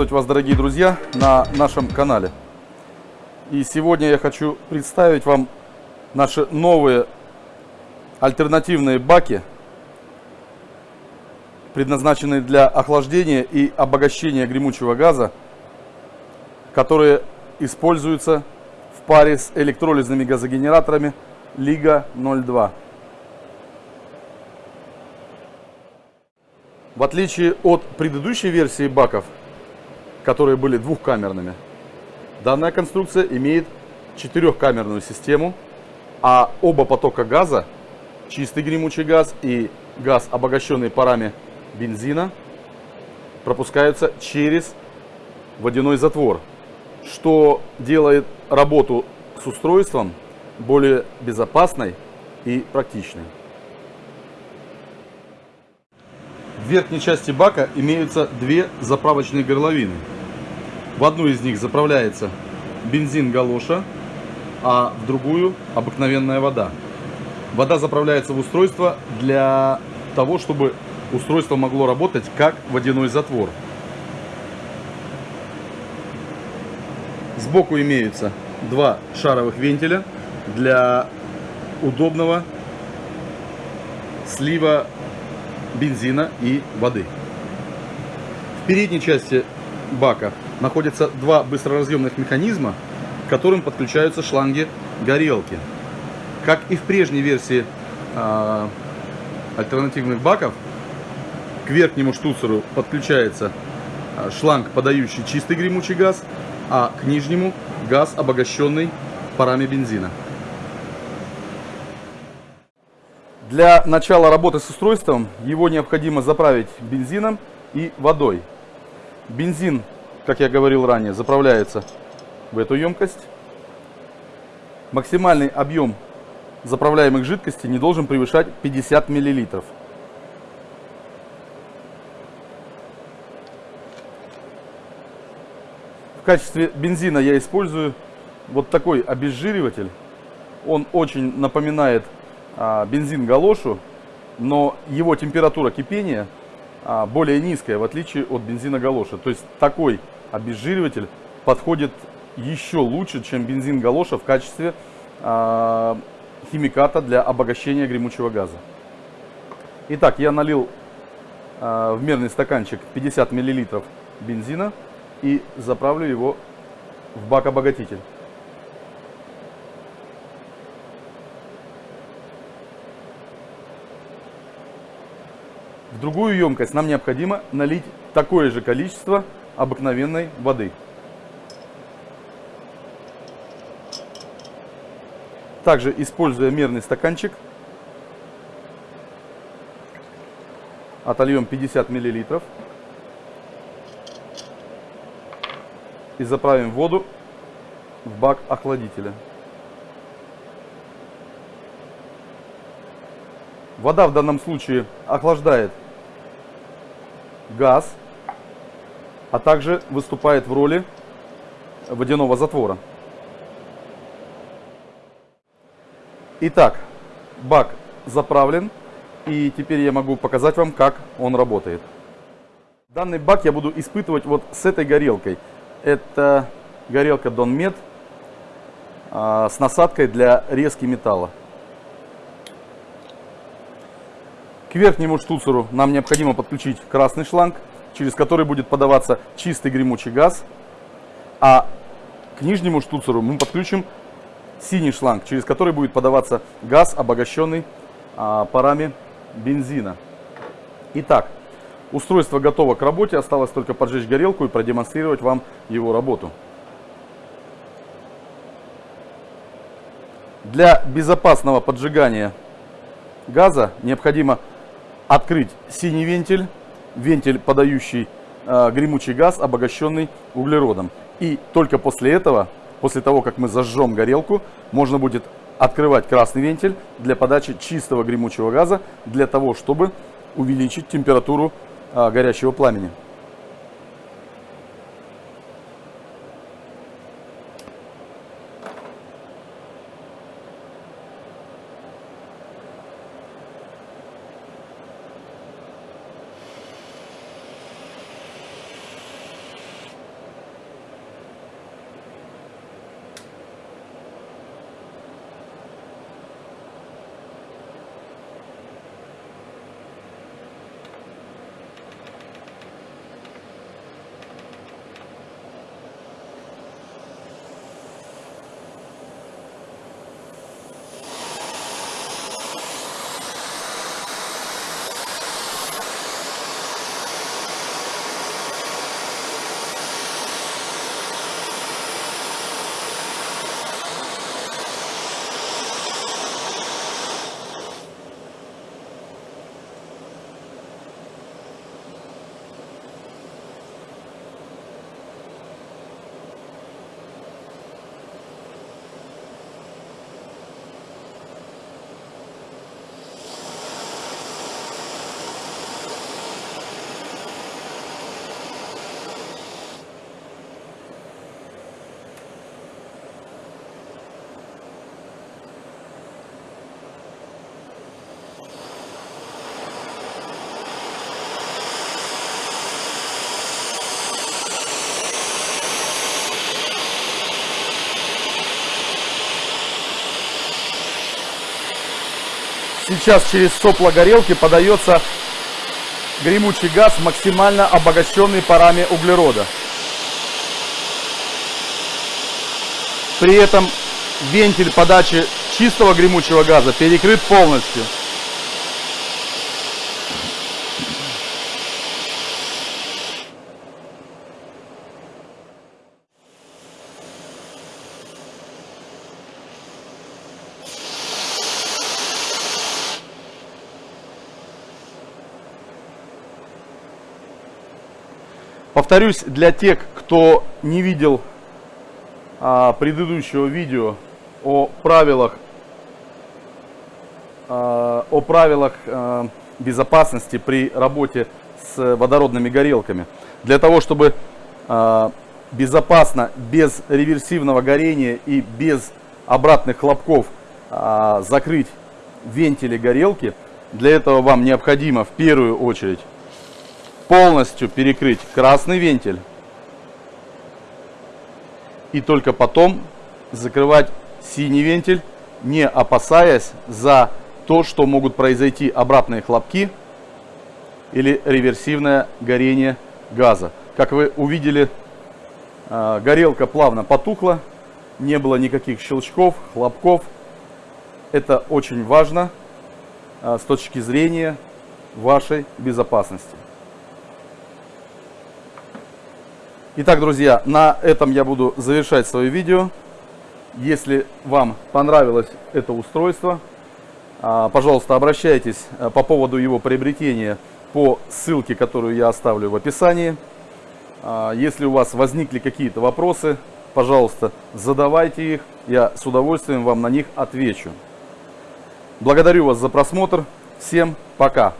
Приветствовать вас, дорогие друзья, на нашем канале. И сегодня я хочу представить вам наши новые альтернативные баки, предназначенные для охлаждения и обогащения гремучего газа, которые используются в паре с электролизными газогенераторами Лига 02. В отличие от предыдущей версии баков, которые были двухкамерными, данная конструкция имеет четырехкамерную систему, а оба потока газа, чистый гремучий газ и газ, обогащенный парами бензина, пропускаются через водяной затвор, что делает работу с устройством более безопасной и практичной. В верхней части бака имеются две заправочные горловины. В одну из них заправляется бензин галоша, а в другую обыкновенная вода. Вода заправляется в устройство для того, чтобы устройство могло работать как водяной затвор. Сбоку имеются два шаровых вентиля для удобного слива бензина и воды. В передней части бака находятся два быстроразъемных механизма, к которым подключаются шланги горелки. Как и в прежней версии э, альтернативных баков, к верхнему штуцеру подключается шланг, подающий чистый гремучий газ, а к нижнему газ, обогащенный парами бензина. Для начала работы с устройством его необходимо заправить бензином и водой. Бензин, как я говорил ранее, заправляется в эту емкость. Максимальный объем заправляемых жидкостей не должен превышать 50 мл. В качестве бензина я использую вот такой обезжириватель. Он очень напоминает бензин галошу, но его температура кипения а, более низкая, в отличие от бензина галоша. То есть такой обезжириватель подходит еще лучше, чем бензин галоша в качестве а, химиката для обогащения гремучего газа. Итак, я налил в мерный стаканчик 50 мл бензина и заправлю его в бак-обогатитель. В другую емкость нам необходимо налить такое же количество обыкновенной воды. Также, используя мерный стаканчик, отольем 50 мл и заправим воду в бак охладителя. Вода в данном случае охлаждает газ, а также выступает в роли водяного затвора. Итак, бак заправлен, и теперь я могу показать вам, как он работает. Данный бак я буду испытывать вот с этой горелкой. Это горелка Donmet а, с насадкой для резки металла. К верхнему штуцеру нам необходимо подключить красный шланг, через который будет подаваться чистый гремучий газ. А к нижнему штуцеру мы подключим синий шланг, через который будет подаваться газ, обогащенный а, парами бензина. Итак, устройство готово к работе, осталось только поджечь горелку и продемонстрировать вам его работу. Для безопасного поджигания газа необходимо открыть синий вентиль, вентиль, подающий э, гремучий газ, обогащенный углеродом. И только после этого, после того, как мы зажжем горелку, можно будет открывать красный вентиль для подачи чистого гремучего газа, для того, чтобы увеличить температуру э, горящего пламени. Сейчас через сопло горелки подается гремучий газ, максимально обогащенный парами углерода. При этом вентиль подачи чистого гремучего газа перекрыт полностью. Повторюсь, для тех, кто не видел а, предыдущего видео о правилах, а, о правилах а, безопасности при работе с водородными горелками. Для того, чтобы а, безопасно, без реверсивного горения и без обратных хлопков а, закрыть вентили горелки, для этого вам необходимо в первую очередь полностью перекрыть красный вентиль и только потом закрывать синий вентиль, не опасаясь за то, что могут произойти обратные хлопки или реверсивное горение газа. Как вы увидели, а, горелка плавно потухла, не было никаких щелчков, хлопков. Это очень важно а, с точки зрения вашей безопасности. Итак, друзья, на этом я буду завершать свое видео. Если вам понравилось это устройство, а, пожалуйста, обращайтесь а, по поводу его приобретения по ссылке, которую я оставлю в описании. А, если у вас возникли какие-то вопросы, пожалуйста, задавайте их, я с удовольствием вам на них отвечу. Благодарю вас за просмотр, всем пока!